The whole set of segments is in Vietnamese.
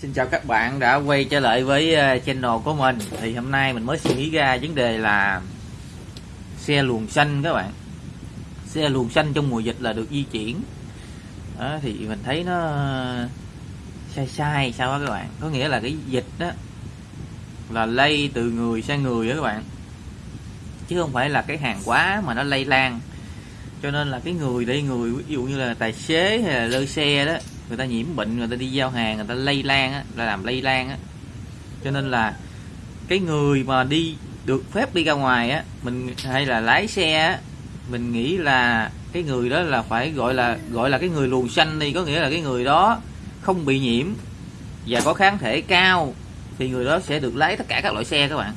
Xin chào các bạn đã quay trở lại với ờ, channel của mình. Thì hôm nay mình mới suy nghĩ ra vấn đề là Xe luồng xanh các bạn. Xe luồng xanh trong mùa dịch là được di chuyển. Đó, Thì mình thấy nó sai sai sao đó các bạn? Có nghĩa là cái dịch đó Là lây từ người sang người đó các bạn. Chứ không phải là cái hàng quá mà nó lây lan. Cho nên là cái người đây người ví dụ như là tài xế hay là lơ xe đó người ta nhiễm bệnh người ta đi giao hàng người ta lây lan á, là làm lây lan á. Cho nên là cái người mà đi được phép đi ra ngoài á mình hay là lái xe á mình nghĩ là cái người đó là phải gọi là gọi là cái người luồng xanh đi có nghĩa là cái người đó không bị nhiễm và có kháng thể cao thì người đó sẽ được lái tất cả các loại xe các bạn.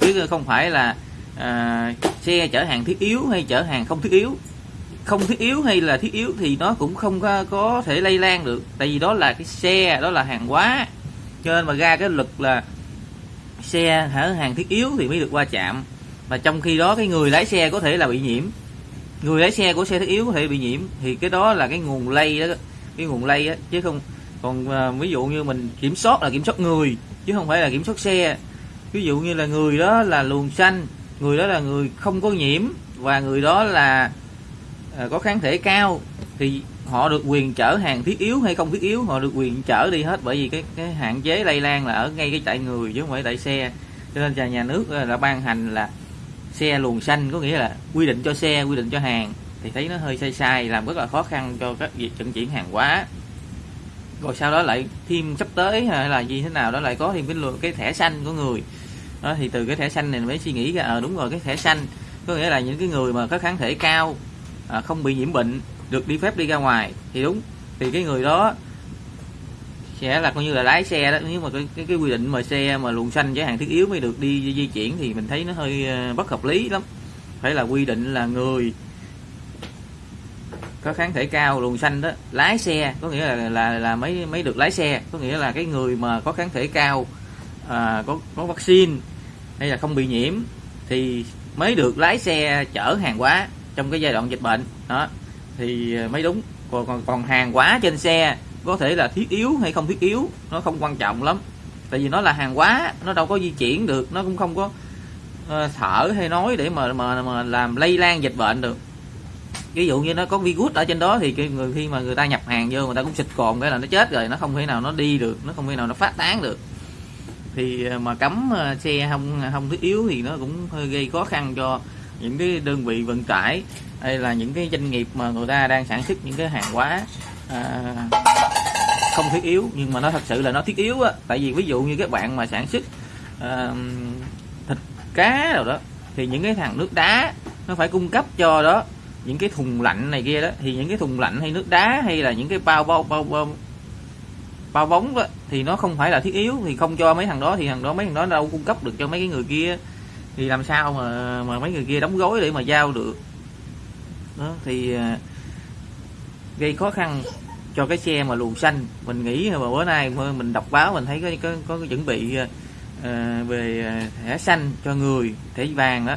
Chứ không phải là à, xe chở hàng thiết yếu hay chở hàng không thiết yếu không thiết yếu hay là thiết yếu thì nó cũng không có, có thể lây lan được. Tại vì đó là cái xe đó là hàng hóa. Cho nên mà ra cái lực là xe hở hàng thiết yếu thì mới được qua chạm mà trong khi đó cái người lái xe có thể là bị nhiễm. Người lái xe của xe thiết yếu có thể bị nhiễm. Thì cái đó là cái nguồn lây đó. Cái nguồn lây á chứ không còn à, ví dụ như mình kiểm soát là kiểm soát người chứ không phải là kiểm soát xe. Ví dụ như là người đó là luồng xanh người đó là người không có nhiễm và người đó là Ờ, có kháng thể cao thì họ được quyền chở hàng thiết yếu hay không thiết yếu họ được quyền chở đi hết bởi vì cái cái hạn chế lây lan là ở ngay cái chạy người chứ không phải tại xe. Cho nên nhà nhà nước ờ, đã ban hành là xe luồng xanh có nghĩa là quy định cho xe quy định cho hàng thì thấy nó hơi sai sai làm rất là khó khăn cho các việc vận chuyển hàng hóa. Rồi sau đó lại thêm sắp tới hay là gì thế nào đó lại có thêm cái cái thẻ xanh của người. Đó thì từ cái thẻ xanh này mới suy nghĩ ra à, đúng rồi cái thẻ xanh có nghĩa là những cái người mà có kháng thể cao à, không bị nhiễm bệnh được đi phép đi ra ngoài. Thì đúng thì cái người đó sẽ là coi như là lái xe đó. Nếu mà cái, cái, cái quy định mà xe mà luồng xanh chở hàng thiết yếu mới được đi di chuyển thì mình thấy nó hơi ờ, bất hợp lý lắm. Phải là quy định là người có kháng thể cao luồng xanh đó lái xe có nghĩa là là là mấy mấy được lái xe. Có nghĩa là cái người mà có kháng thể cao à, có có vaccine hay là không bị nhiễm thì mới được lái xe chở hàng hóa trong cái giai đoạn dịch bệnh. Đó thì ờ, mới đúng. Còn còn còn hàng hóa trên xe có thể là thiết yếu hay không thiết yếu nó không quan trọng lắm. Tại vì nó là hàng hóa nó đâu có di chuyển được nó cũng không có uh, thở hay nói để mà mà mà làm lây lan dịch bệnh được. Ví dụ như nó có virus ở trên đó thì cái người khi mà người ta nhập hàng vô người ta cũng xịt cồn cái là nó chết rồi nó không thể nào nó đi được nó không thể nào nó phát tán được. Thì ờ, mà cấm xe không không thiết yếu thì nó cũng hơi gây khó khăn cho những cái đơn vị vận tải hay là những cái doanh nghiệp mà người ta đang sản xuất những cái hàng hóa à, không thiết yếu nhưng mà nó thật sự là nó thiết yếu á. Tại vì ví dụ như các bạn mà sản xuất à, thịt cá rồi đó thì những cái thằng nước đá nó phải cung cấp cho đó những cái thùng lạnh này kia đó. Thì những cái thùng lạnh hay nước đá hay là những cái bao bao bao bao, bao bóng đó thì nó không phải là thiết yếu. Thì không cho mấy thằng đó thì thằng đó mấy thằng đó đâu cung cấp được cho mấy cái người kia thì làm sao mà mà mấy người kia đóng gói để mà giao được? Đó thì à, gây khó khăn cho cái xe mà luồng xanh. Mình nghĩ mà bữa nay mình đọc báo mình thấy có có, có chuẩn bị uh, về thẻ xanh cho người thẻ vàng đó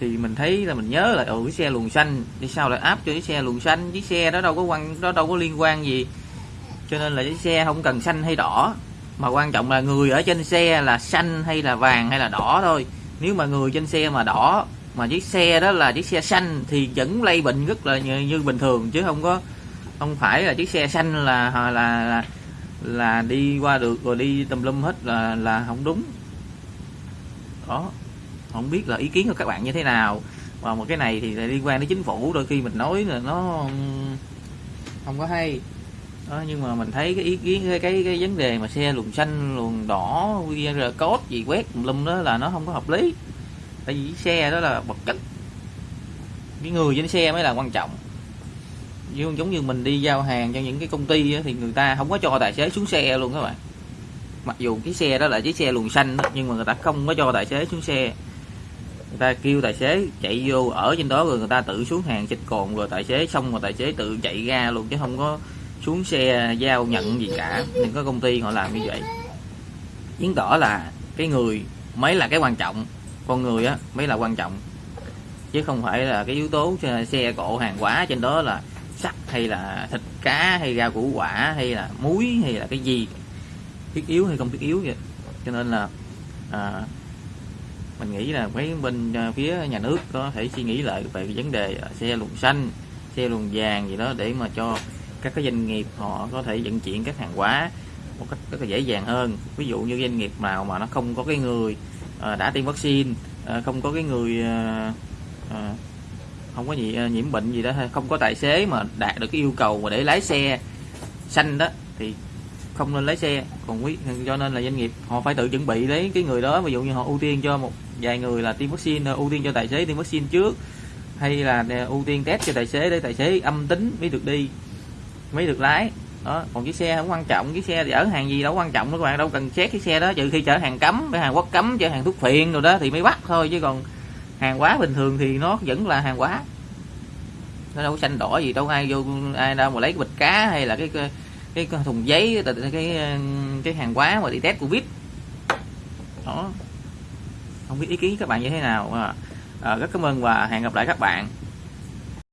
thì mình thấy là mình nhớ là ừ cái xe luồng xanh thì sao lại áp cho cái xe luồng xanh? Chiếc xe đó đâu có quan đó đâu có liên quan gì. Cho nên là cái xe không cần xanh hay đỏ. Mà quan trọng là người ở trên xe là xanh hay là vàng hay là đỏ thôi nếu mà người trên xe mà đỏ mà chiếc xe đó là chiếc xe xanh thì vẫn lây bệnh rất là như, như bình thường chứ không có không phải là chiếc xe xanh là là là, là đi qua được rồi đi tùm lum hết là là không đúng. Đó không biết là ý kiến của các bạn như thế nào. Và một cái này thì liên quan đến chính phủ đôi khi mình nói là nó không có hay đó, nhưng mà mình thấy cái ý kiến cái cái, cái vấn đề mà xe luồng xanh luồng đỏ qr code gì quét lum đó là nó không có hợp lý. Tại vì xe đó là vật chất. Cái người trên xe mới là quan trọng. Giống như mình đi giao hàng cho những cái công ty thì người ta không có cho tài xế xuống xe luôn các bạn. Mặc dù cái xe đó là chiếc xe luồng xanh đó, nhưng mà người ta không có cho tài xế xuống xe. Người ta kêu tài xế chạy vô ở trên đó rồi người ta tự xuống hàng xịt cồn rồi tài xế xong rồi tài xế tự chạy ra luôn chứ không có xuống xe giao nhận gì cả. Những cái công ty họ làm như vậy. Chứng tỏ là cái người mới là cái quan trọng. Con người á mới là quan trọng. Chứ không phải là cái yếu tố xe cộ hàng hóa trên đó là sắt hay là thịt cá hay rau củ quả hay là muối hay là cái gì. Thiết yếu hay không thiết yếu vậy. Cho nên là à, mình nghĩ là mấy bên à, phía nhà nước có thể suy nghĩ lại về cái vấn đề à, xe luồng xanh xe luồng vàng gì đó để mà cho các cái doanh nghiệp họ có thể vận chuyển các hàng hóa một cách rất là dễ dàng hơn. Ví dụ như doanh nghiệp nào mà nó không có cái người ờ, đã tiêm vaccine ờ, không có cái người ờ, không có gì nhiễm bệnh gì đó không có tài xế mà đạt được cái yêu cầu mà để lái xe xanh đó, thì không nên lái xe. Còn quý, cho nên là doanh nghiệp họ phải tự chuẩn bị lấy cái người đó. Ví dụ như họ ưu tiên cho một vài người là tiêm vaccine ưu tiên cho tài xế tiêm vaccine trước, hay là ưu tiên test cho tài xế để tài xế âm tính mới được đi mới được lái. Đó còn chiếc xe không quan trọng chiếc xe chở hàng gì đâu quan trọng đó các bạn đâu cần xét cái xe đó. Trừ khi chở hàng cấm cái hàng quốc cấm chở hàng thuốc phiện rồi đó thì mới bắt thôi chứ còn hàng hóa bình thường thì nó vẫn là hàng hóa. Nó đâu có xanh đỏ gì đâu ai vô ai đâu mà lấy cái bịch cá hay là cái cái, cái thùng giấy cái, cái cái hàng hóa mà đi test covid. Đó. Không biết ý kiến các bạn như thế nào. À, à rất cảm ơn và hẹn gặp lại các bạn.